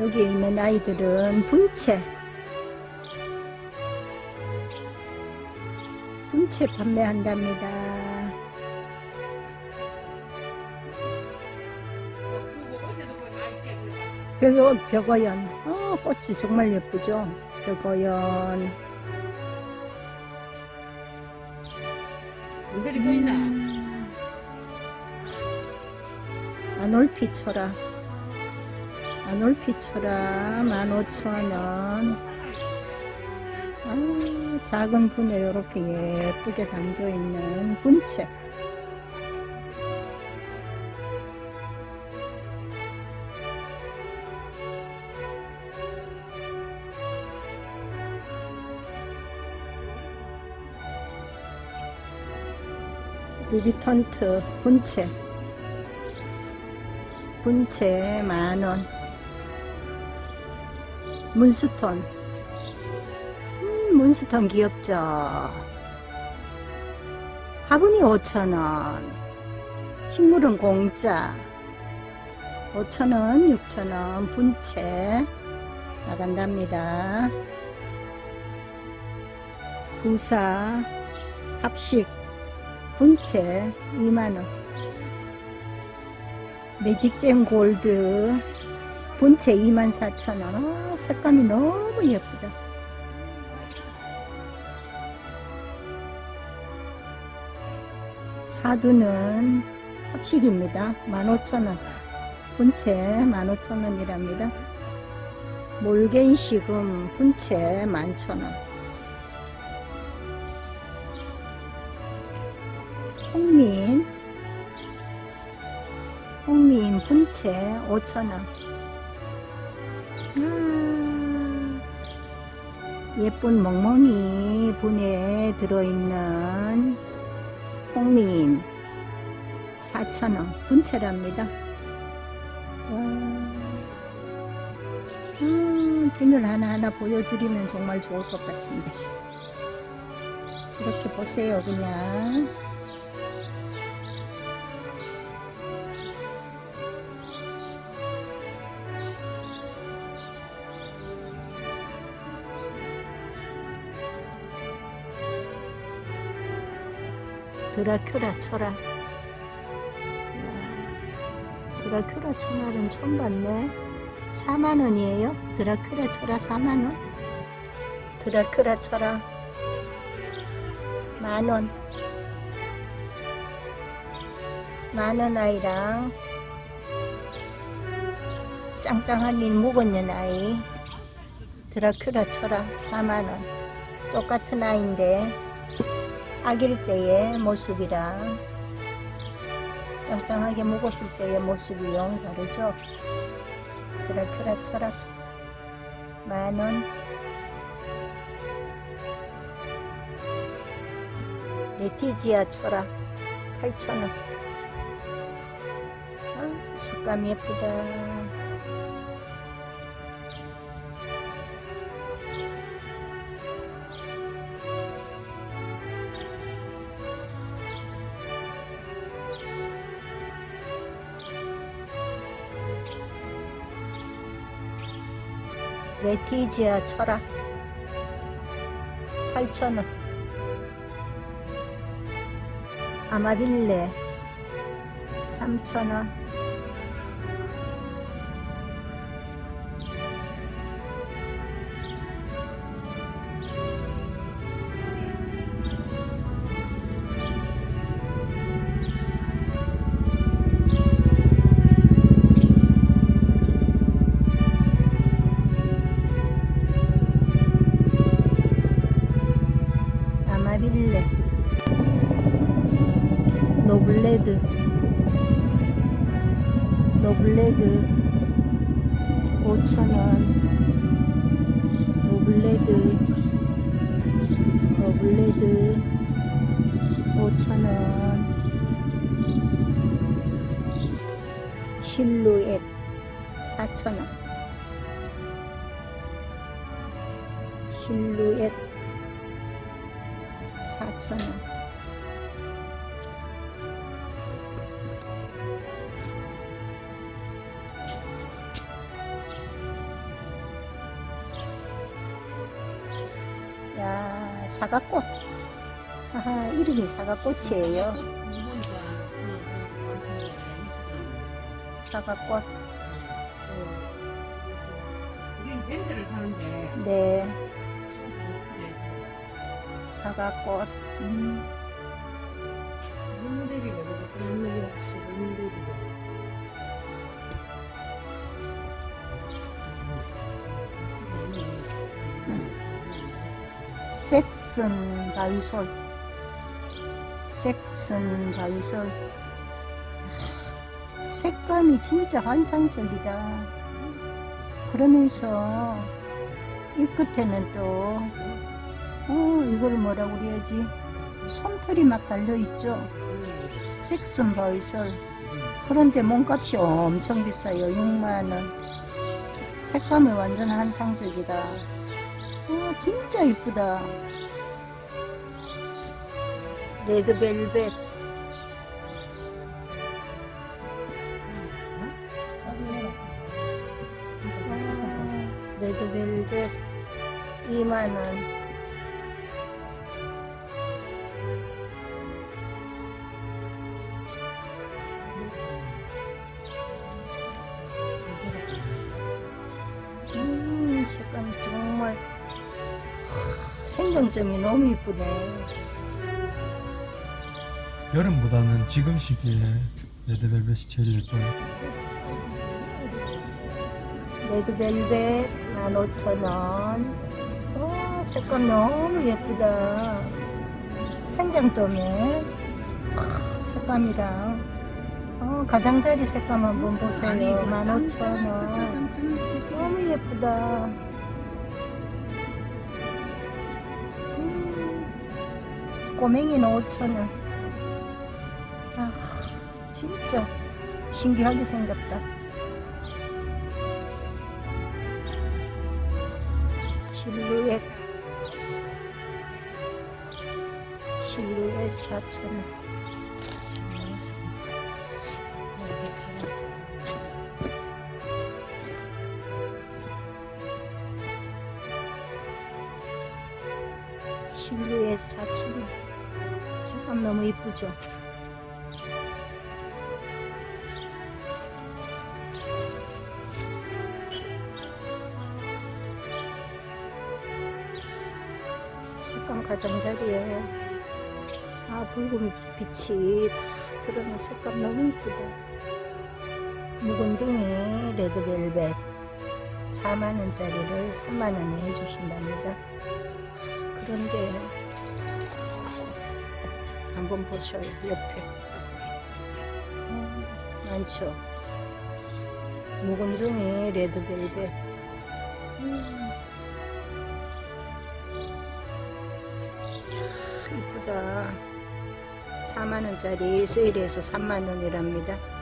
여기에 있는 아이들은 분채 분채 판매한답니다. 벽어, 벽어연. 어, 꽃이 정말 예쁘죠? 벽어연. 음. 아놀피 초라. 아놀피 초라 15,000원. 아, 작은 분에 이렇게 예쁘게 담겨 있는 분채. 루비턴트 분채 분채 만원 문스톤 음, 문스톤 귀엽죠. 화분이 5천원. 식물은 공짜. 5천원 6천원 분채. 나간답니다. 부사 합식 분채 2만원. 매직잼 골드 분채 24,000원. 아, 색감이 너무 예쁘다. 사두는 합식입니다. 15,000원. 분채 15,000원이랍니다. 몰겐시금 분채 11,000원. 홍민. 홍민 분채 5,000원 예쁜 멍멍이 분에 들어있는 홍민 4,000원 분채랍니다. 와, 음, 분을 하나하나 보여드리면 정말 좋을 것 같은데. 이렇게 보세요 그냥 드라큐라 철학 드라큐라 철학은 처음 봤네. 4만원이에요? 드라큐라 철학 4만원? 드라큐라 철학 만원. 만원 아이랑 짱짱한 일 묵었는 아이. 드라큐라 철학 4만원. 똑같은 아이인데 아길 때의 모습이랑 짱짱하게 먹었을 때의 모습이 영 다르죠? 드라큐라 철학 만원 레티지아 철학 8천원 아, 색감 예쁘다 레티지아 철학 8,000원. 아마빌레 3,000원 노블레드 5천원 노블레드 노블레드 5천원. 실루엣 4천원. 실루엣 4,000원 야, 사과꽃. 하하, 이름이 사과꽃이에요. 사과꽃. 네, 사과꽃. 음, 색슨 바위솔. 색슨 바위솔. 아, 색감이 진짜 환상적이다. 그러면서 이 끝에는 또, 어, 이걸 뭐라고 그래야지? 솜털이 막 달려있죠? 색슨 바위솔. 그런데 몸값이 엄청 비싸요. 6만원. 색감이 완전 환상적이다. 어, 진짜 이쁘다. 레드벨벳. 어, 레드벨벳 2만원. 생강점이 너무 이쁘네. 여름보다는 지금 시기에 레드벨벳이 제일 예뻐요. 레드벨벳 15,000원. 와, 색감 너무 예쁘다. 생장점에 와, 색감이랑 어, 가장자리 색감 한번 보세요. 15,000원. 너무 예쁘다. 꼬맹이는 5,000원. 아, 진짜 신기하게 생겼다. 실루엣 실루엣 4,000원 색감 너무 이쁘죠? 색감 가장자리에 아 붉은 빛이 딱 들어오는 색감 너무 이쁘다. 묵은둥이 레드벨벳 4만원짜리를 3만원에 해주신답니다. 그런데 한번 보셔요 옆에. 음, 많죠? 묵은둥이 레드벨벳. 음. 이쁘다. 4만원짜리 세일해서 3만원이랍니다